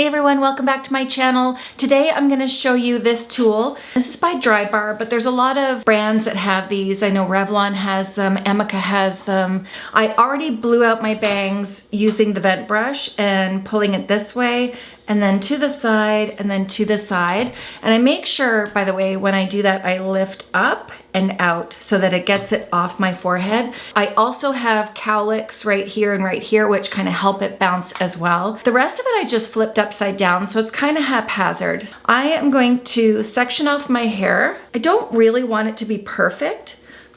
Hey everyone, welcome back to my channel. Today I'm going to show you this tool. This is by Drybar, but there's a lot of brands that have these. I know Revlon has them, Amika has them. I already blew out my bangs using the vent brush and pulling it this way and then to the side and then to the side. And I make sure, by the way, when I do that, I lift up and out so that it gets it off my forehead. I also have cowlicks right here and right here, which kind of help it bounce as well. The rest of it I just flipped upside down, so it's kind of haphazard. I am going to section off my hair. I don't really want it to be perfect,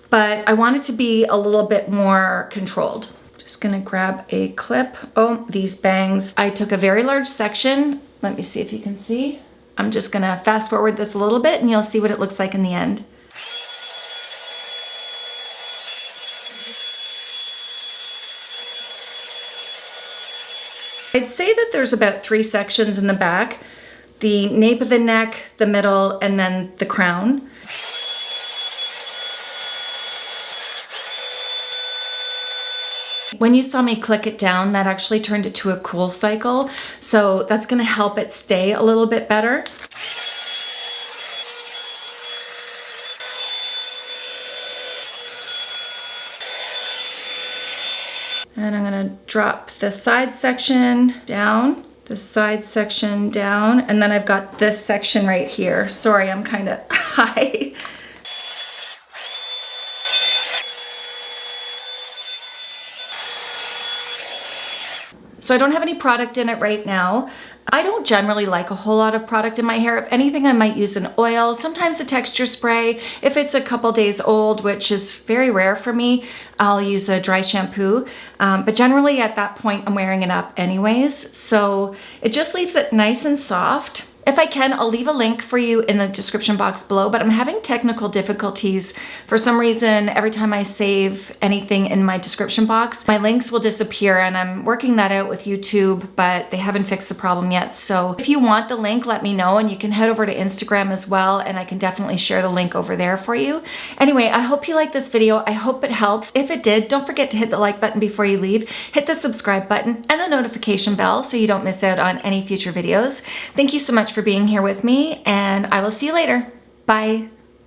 but I want it to be a little bit more controlled. Just gonna grab a clip. Oh, these bangs. I took a very large section. Let me see if you can see. I'm just gonna fast forward this a little bit and you'll see what it looks like in the end. I'd say that there's about three sections in the back. The nape of the neck, the middle, and then the crown. When you saw me click it down, that actually turned it to a cool cycle. So that's gonna help it stay a little bit better. And I'm gonna drop the side section down, the side section down, and then I've got this section right here. Sorry, I'm kind of high. So I don't have any product in it right now. I don't generally like a whole lot of product in my hair. If anything, I might use an oil, sometimes a texture spray. If it's a couple days old, which is very rare for me, I'll use a dry shampoo. Um, but generally at that point, I'm wearing it up anyways. So it just leaves it nice and soft. If I can, I'll leave a link for you in the description box below, but I'm having technical difficulties. For some reason, every time I save anything in my description box, my links will disappear and I'm working that out with YouTube, but they haven't fixed the problem yet. So if you want the link, let me know and you can head over to Instagram as well and I can definitely share the link over there for you. Anyway, I hope you liked this video. I hope it helps. If it did, don't forget to hit the like button before you leave, hit the subscribe button and the notification bell so you don't miss out on any future videos. Thank you so much for being here with me and I will see you later. Bye.